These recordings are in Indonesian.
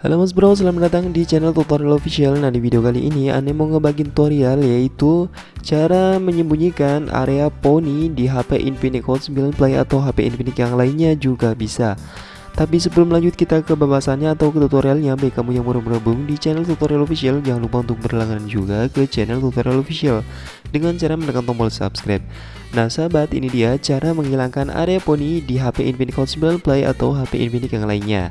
Halo mas bro, selamat datang di channel tutorial official. Nah di video kali ini Ane mau ngebagi tutorial yaitu Cara menyembunyikan area pony di HP Infinix Hot 9 Play atau HP Infinix yang lainnya juga bisa Tapi sebelum lanjut kita ke pembahasannya atau ke tutorialnya. Baik kamu yang baru bergabung di channel tutorial official Jangan lupa untuk berlangganan juga ke channel tutorial official Dengan cara menekan tombol subscribe. Nah sahabat ini dia cara menghilangkan area pony di HP Infinix Hot 9 Play atau HP Infinix yang lainnya.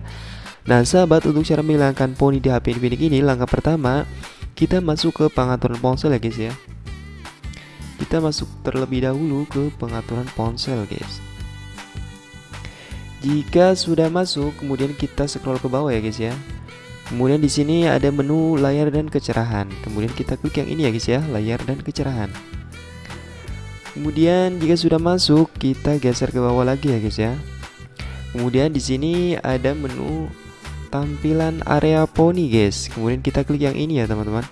Nah sahabat untuk cara menghilangkan poni di HP Infinix ini langkah pertama kita masuk ke pengaturan ponsel ya guys ya. Kita masuk terlebih dahulu ke pengaturan ponsel guys jika sudah masuk kemudian kita scroll ke bawah ya guys ya. Kemudian di sini ada menu layar dan kecerahan. Kemudian kita klik yang ini ya guys ya layar dan kecerahan. Kemudian jika sudah masuk kita geser ke bawah lagi ya guys ya. Kemudian di sini ada menu tampilan area poni guys. Kemudian kita klik yang ini ya teman-teman.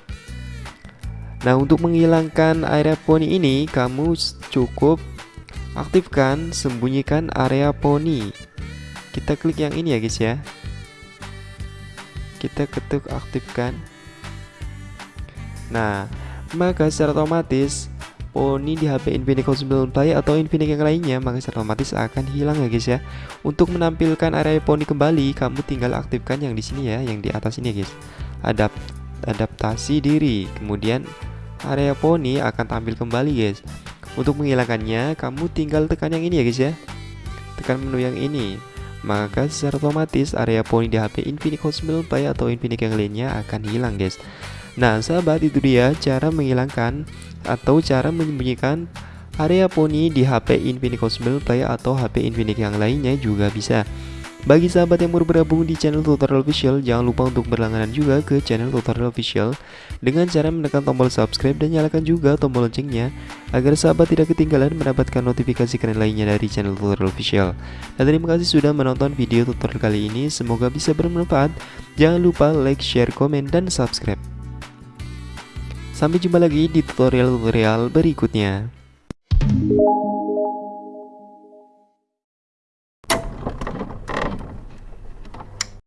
Nah untuk menghilangkan area poni ini kamu cukup aktifkan sembunyikan area poni kita klik yang ini ya guys ya kita ketuk aktifkan nah maka secara otomatis poni di HP Infinix Hot 9 Play atau Infinix yang lainnya maka secara otomatis akan hilang ya guys ya. Untuk menampilkan area poni kembali, kamu tinggal aktifkan yang di sini ya, yang di atas ini ya guys. Adapt adaptasi diri. Kemudian area poni akan tampil kembali guys. Untuk menghilangkannya, kamu tinggal tekan yang ini ya guys ya. Tekan menu yang ini. Maka secara otomatis area poni di HP Infinix Hot 9 Play atau Infinix yang lainnya akan hilang guys. Nah sahabat itu dia cara menghilangkan atau cara menyembunyikan area poni di HP Infinix Hot 9 Play atau HP Infinix yang lainnya juga bisa bagi sahabat yang baru bergabung di channel tutorial official jangan lupa untuk berlangganan juga ke channel tutorial official. Dengan cara menekan tombol subscribe dan nyalakan juga tombol loncengnya agar sahabat tidak ketinggalan mendapatkan notifikasi keren lainnya dari channel tutorial official. Dan terima kasih sudah menonton video tutorial kali ini. Semoga bisa bermanfaat. Jangan lupa like, share, komen, dan subscribe. Sampai jumpa lagi di tutorial-tutorial berikutnya.